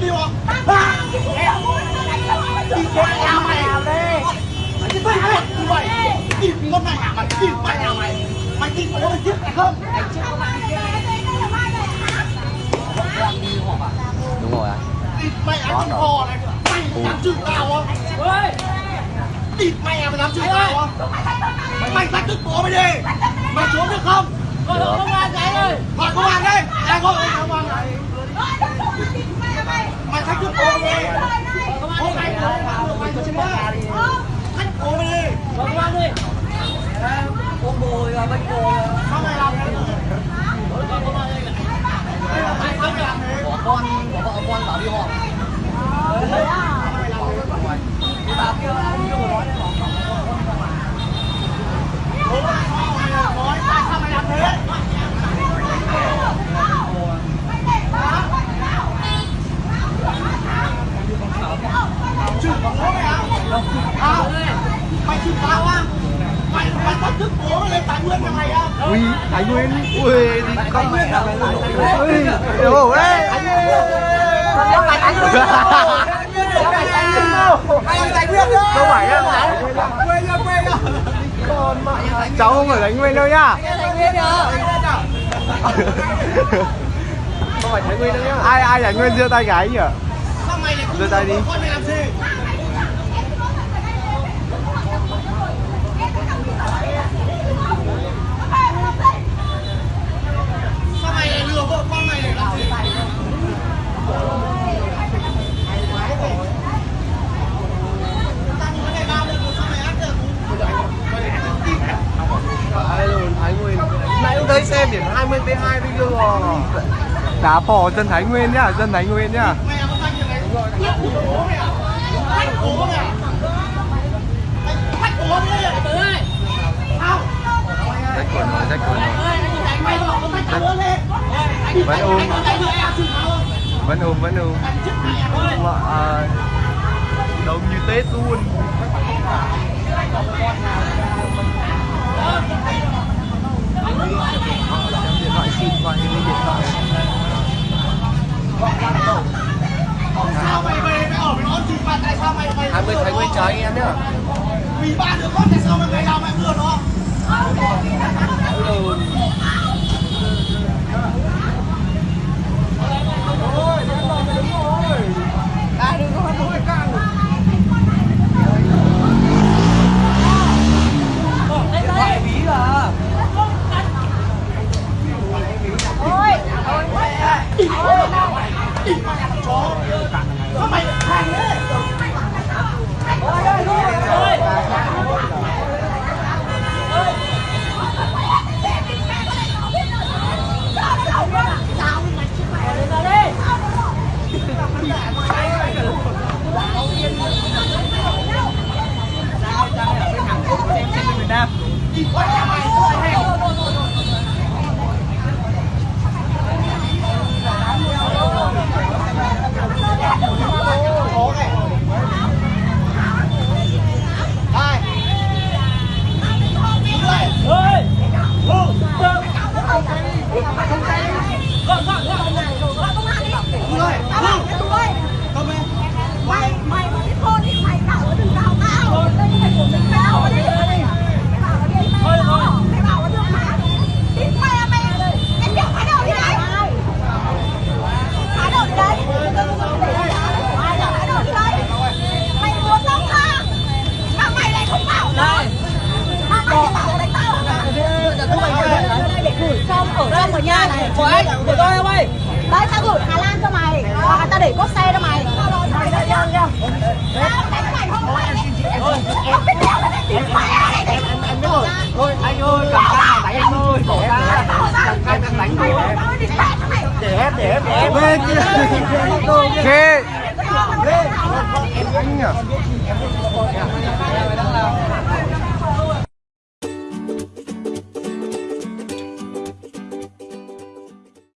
đi không? Đi con nhà mày Mày đi mày đi mày Đi con mày nhà mày, đi mày nhà mày Mày đi con mày chết mày không? Mày chết mày Đúng rồi anh Mày ăn chừng hò này Mày dám chừng tao không? Địt mẹ mày dám chửi tao không? Mày thách thức bố mày đi Mày trốn được không? Gọi công an ra đây Gọi công an đây Ai gọi công an đây Ôm bồi và bênh bồi Sao mày làm thế? Mày sao mày làm thế? Bỏ con, bỏ vợ con bảo đi họp Cái bà kia ông chưa nói đấy bảo Bố mày nói tại sao mày làm thế? Chửi bố mày à? À, mày chửi tao á? Mày mày thách thức bố mày lên thái nguyên nhà mày á? ui thái nguyên ui đi con mẹ ui thái ê không phải á cháu không phải thái nguyên đâu nhá Thái Nguyên không phải thái nguyên đâu nhá ai ai thái nguyên giơ tay cái nhỉ Giơ tay đi. Con mày làm gì? Sao mày lại lừa vợ con mày để làm gì? Tao muốn cái này bao được, sao mày áp được? ai rồi thái nguyên đây cũng xem biển 20 p 2 bây giờ đá phò dân thái nguyên nhá dân thái nguyên nhá. Mày làm cái gì rách quần rồi rách quần rồi Vẫn ôm. Vẫn ôm vẫn ôm. Mà đông như tết luôn. 20 Thái Nguyên chào anh em nhá. Vì ba đứa con tại sao Oh! Ở nhà này Của anh, của tôi không ơi? Đấy tao gửi Hà Lan cho mày hoặc là tao để cốt xe cho mày. Mày đây chưa chưa tao đánh mày không đánh mày này để Anh biết rồi Thôi anh ơi, cầm căng đánh anh ơi Bỏ ra. Cầm căng đang đánh rồi Để ép, để ép, để ép Ghê kia. Ghê Anh nhỉ